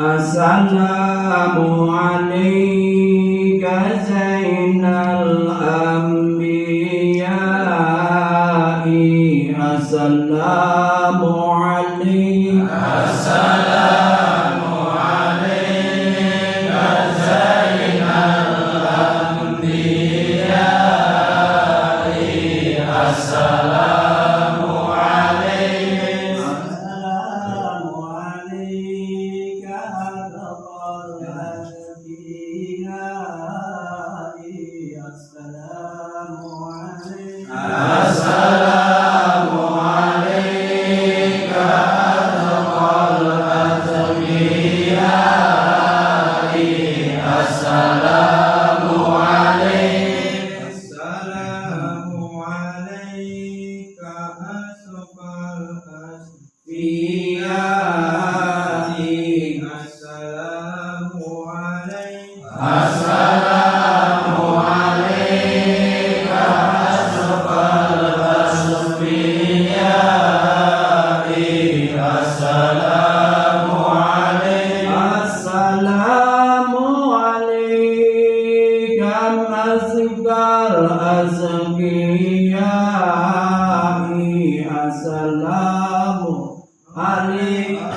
Assalamu alayka Zainal Anbiya'i. Assalamu Assalamu alaikum.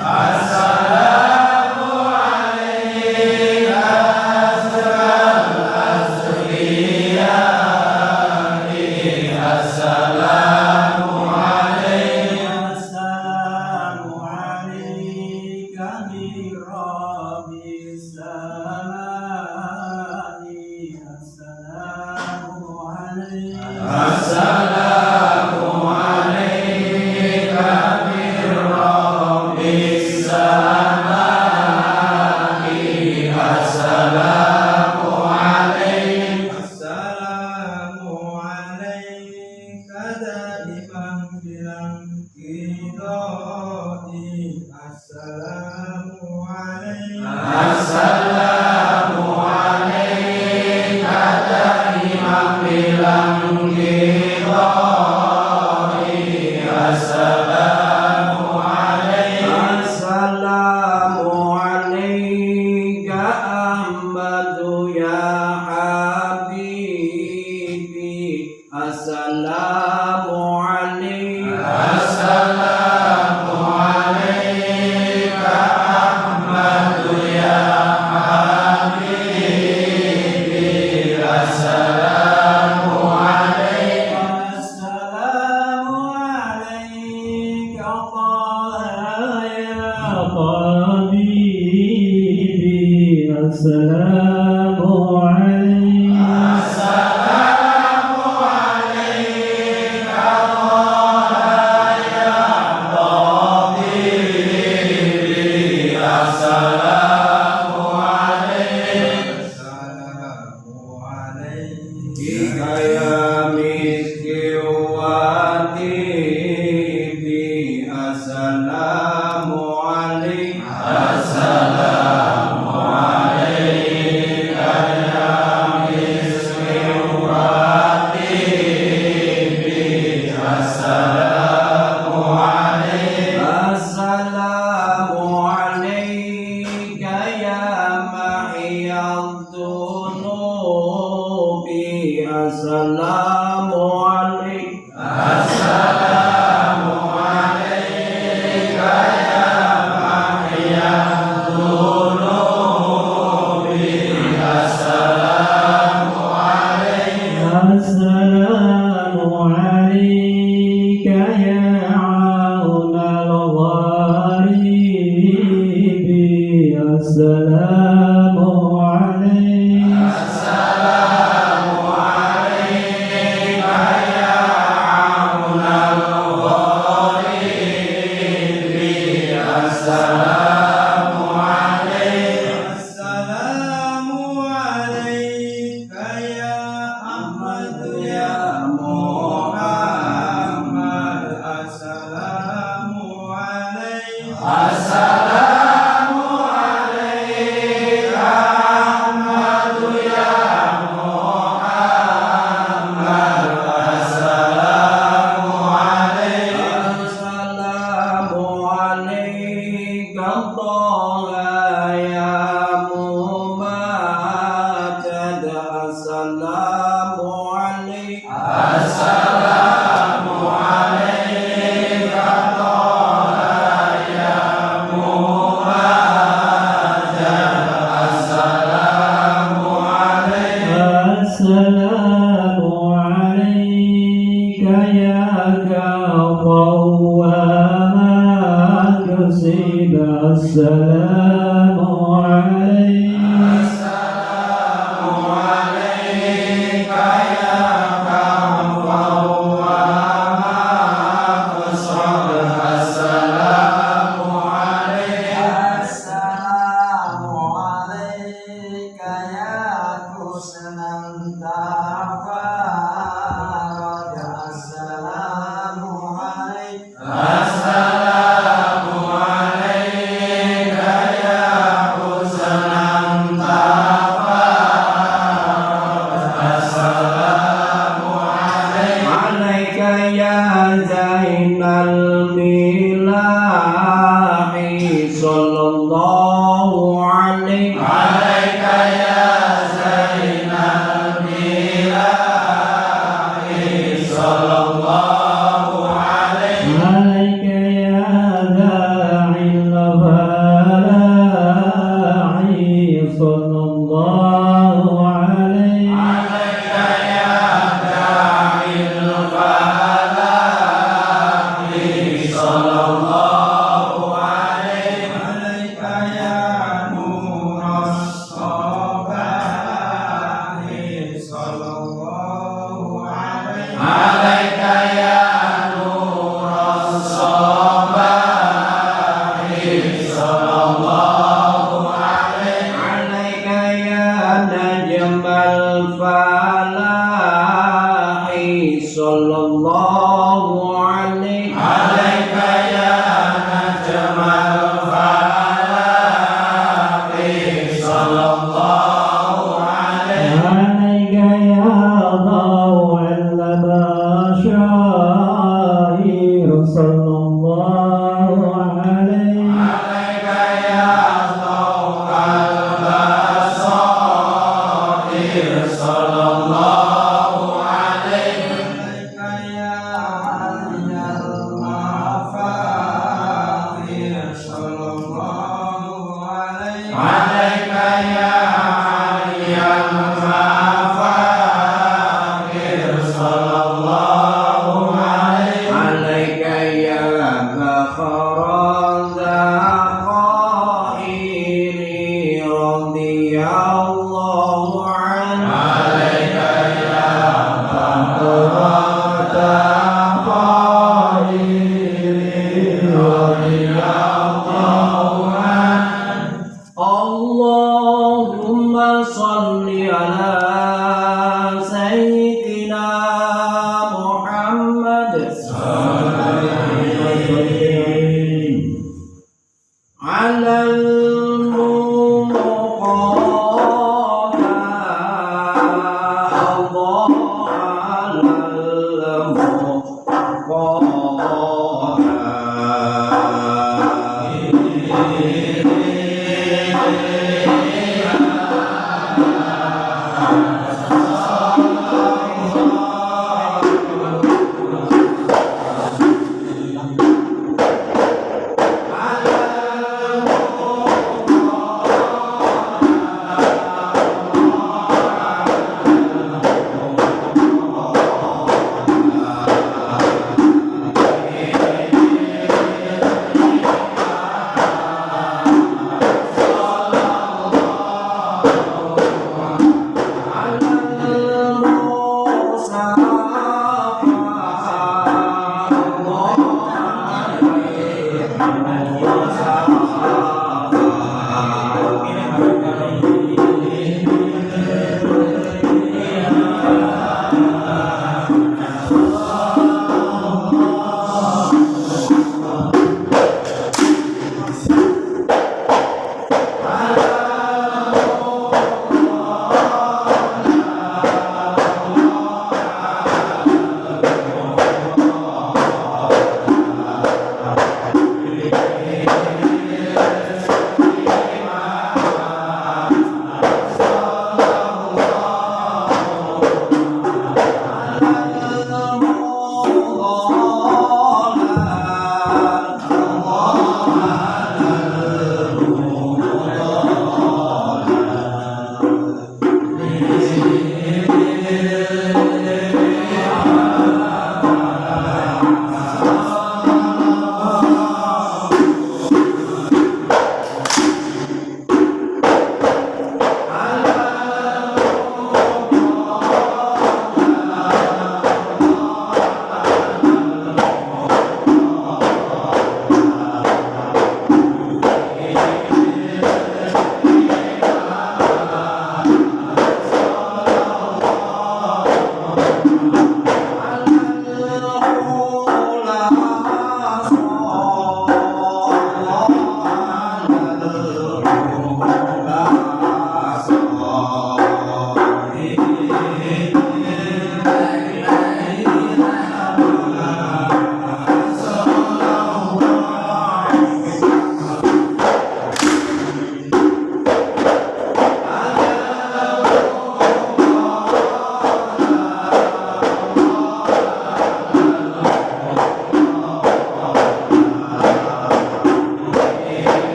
الله عليه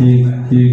hik hik